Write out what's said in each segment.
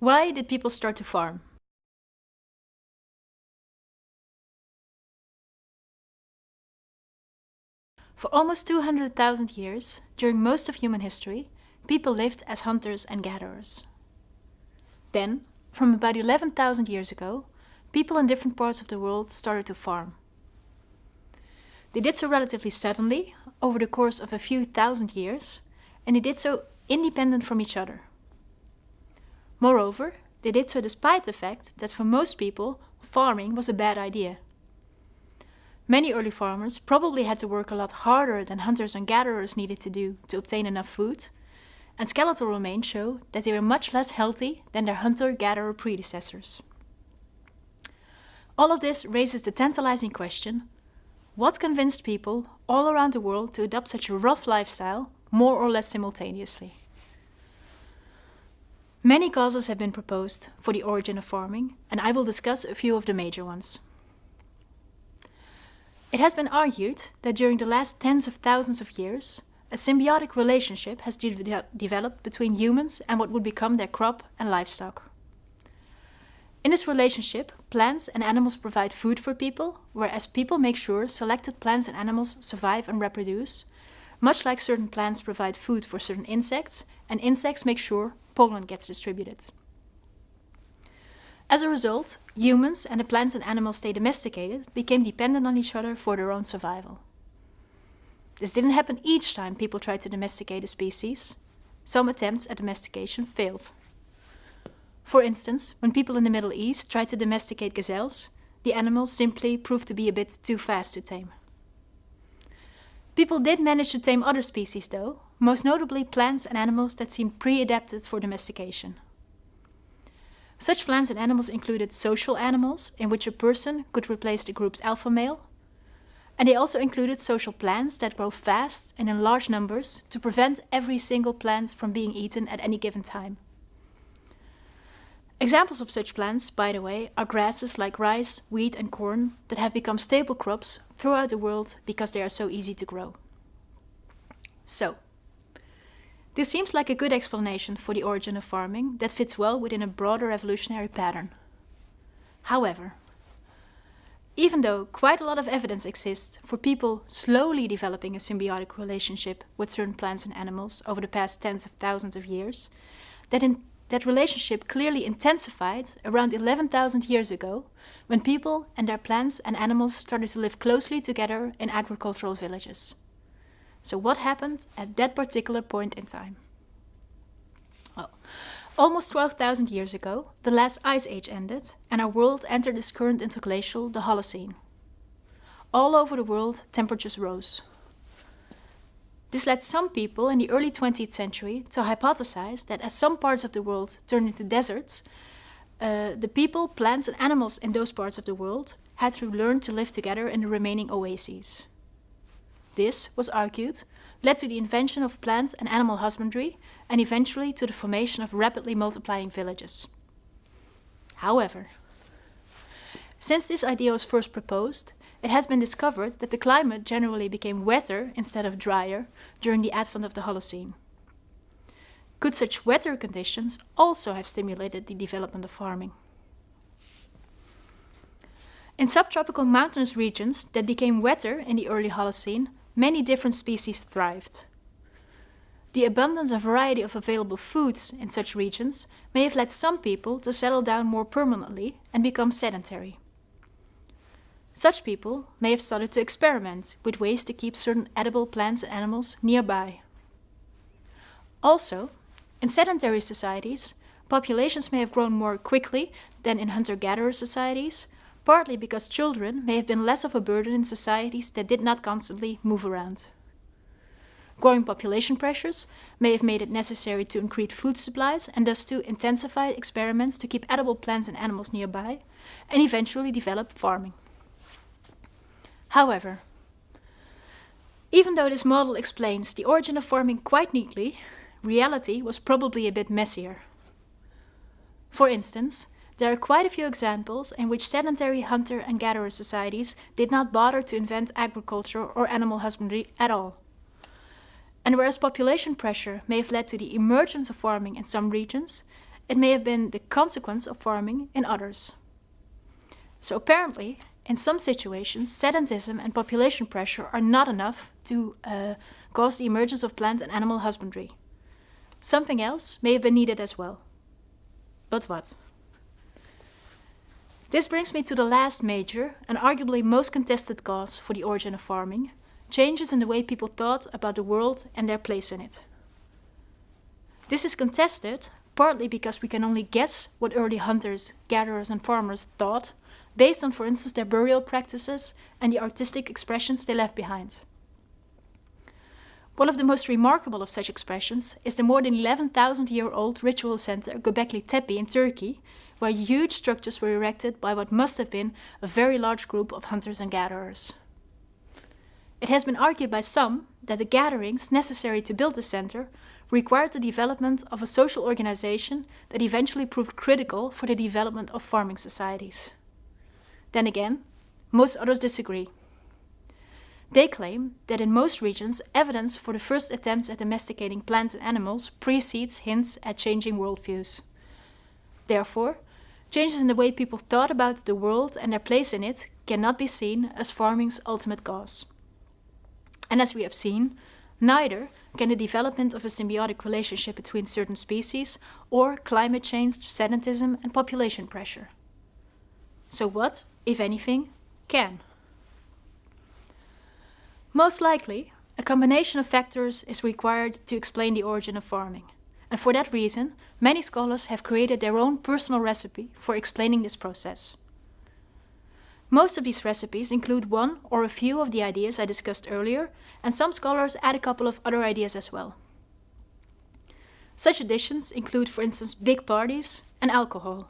Why did people start to farm? For almost 200,000 years, during most of human history, people lived as hunters and gatherers. Then, from about 11,000 years ago, people in different parts of the world started to farm. They did so relatively suddenly, over the course of a few thousand years, and they did so independent from each other. Moreover, they did so despite the fact that for most people, farming was a bad idea. Many early farmers probably had to work a lot harder than hunters and gatherers needed to do to obtain enough food, and skeletal remains show that they were much less healthy than their hunter-gatherer predecessors. All of this raises the tantalizing question, what convinced people all around the world to adopt such a rough lifestyle more or less simultaneously? Many causes have been proposed for the origin of farming, and I will discuss a few of the major ones. It has been argued that during the last tens of thousands of years, a symbiotic relationship has de developed between humans and what would become their crop and livestock. In this relationship, plants and animals provide food for people, whereas people make sure selected plants and animals survive and reproduce, much like certain plants provide food for certain insects, and insects make sure pollen gets distributed. As a result, humans and the plants and animals they domesticated became dependent on each other for their own survival. This didn't happen each time people tried to domesticate a species. Some attempts at domestication failed. For instance, when people in the Middle East tried to domesticate gazelles, the animals simply proved to be a bit too fast to tame. People did manage to tame other species though, most notably plants and animals that seemed pre-adapted for domestication. Such plants and animals included social animals, in which a person could replace the group's alpha male, and they also included social plants that grow fast and in large numbers to prevent every single plant from being eaten at any given time. Examples of such plants, by the way, are grasses like rice, wheat and corn that have become staple crops throughout the world because they are so easy to grow. So, this seems like a good explanation for the origin of farming that fits well within a broader evolutionary pattern. However, even though quite a lot of evidence exists for people slowly developing a symbiotic relationship with certain plants and animals over the past tens of thousands of years, that in that relationship clearly intensified around 11,000 years ago when people and their plants and animals started to live closely together in agricultural villages. So what happened at that particular point in time? Well, almost 12,000 years ago, the last ice age ended and our world entered its current interglacial, the Holocene. All over the world, temperatures rose. This led some people in the early 20th century to hypothesize that as some parts of the world turned into deserts, uh, the people, plants and animals in those parts of the world had to learn to live together in the remaining oases. This, was argued, led to the invention of plant and animal husbandry and eventually to the formation of rapidly multiplying villages. However, since this idea was first proposed, it has been discovered that the climate generally became wetter instead of drier during the advent of the Holocene. Could such wetter conditions also have stimulated the development of farming? In subtropical mountainous regions that became wetter in the early Holocene, many different species thrived. The abundance and variety of available foods in such regions may have led some people to settle down more permanently and become sedentary. Such people may have started to experiment with ways to keep certain edible plants and animals nearby. Also, in sedentary societies, populations may have grown more quickly than in hunter-gatherer societies, partly because children may have been less of a burden in societies that did not constantly move around. Growing population pressures may have made it necessary to increase food supplies and thus to intensify experiments to keep edible plants and animals nearby, and eventually develop farming. However, even though this model explains the origin of farming quite neatly, reality was probably a bit messier. For instance, there are quite a few examples in which sedentary hunter and gatherer societies did not bother to invent agriculture or animal husbandry at all. And whereas population pressure may have led to the emergence of farming in some regions, it may have been the consequence of farming in others. So apparently, in some situations, sedentism and population pressure are not enough to uh, cause the emergence of plant and animal husbandry. Something else may have been needed as well. But what? This brings me to the last major and arguably most contested cause for the origin of farming, changes in the way people thought about the world and their place in it. This is contested partly because we can only guess what early hunters, gatherers and farmers thought, based on for instance their burial practices and the artistic expressions they left behind. One of the most remarkable of such expressions is the more than 11,000 year old ritual center Göbekli Tepe in Turkey, where huge structures were erected by what must have been a very large group of hunters and gatherers. It has been argued by some that the gatherings necessary to build the center required the development of a social organization that eventually proved critical for the development of farming societies. Then again, most others disagree. They claim that in most regions, evidence for the first attempts at domesticating plants and animals precedes hints at changing worldviews. Therefore, Changes in the way people thought about the world and their place in it cannot be seen as farming's ultimate cause. And as we have seen, neither can the development of a symbiotic relationship between certain species or climate change, sedentism and population pressure. So what, if anything, can? Most likely, a combination of factors is required to explain the origin of farming. And for that reason, many scholars have created their own personal recipe for explaining this process. Most of these recipes include one or a few of the ideas I discussed earlier, and some scholars add a couple of other ideas as well. Such additions include, for instance, big parties and alcohol.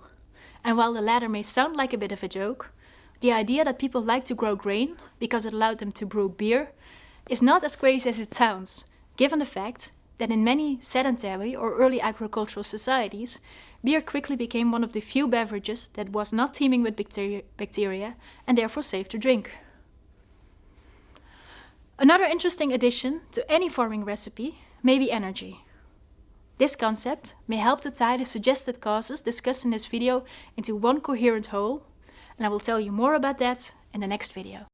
And while the latter may sound like a bit of a joke, the idea that people like to grow grain because it allowed them to brew beer is not as crazy as it sounds, given the fact that in many sedentary or early agricultural societies, beer quickly became one of the few beverages that was not teeming with bacteria, bacteria and therefore safe to drink. Another interesting addition to any farming recipe may be energy. This concept may help to tie the suggested causes discussed in this video into one coherent whole, and I will tell you more about that in the next video.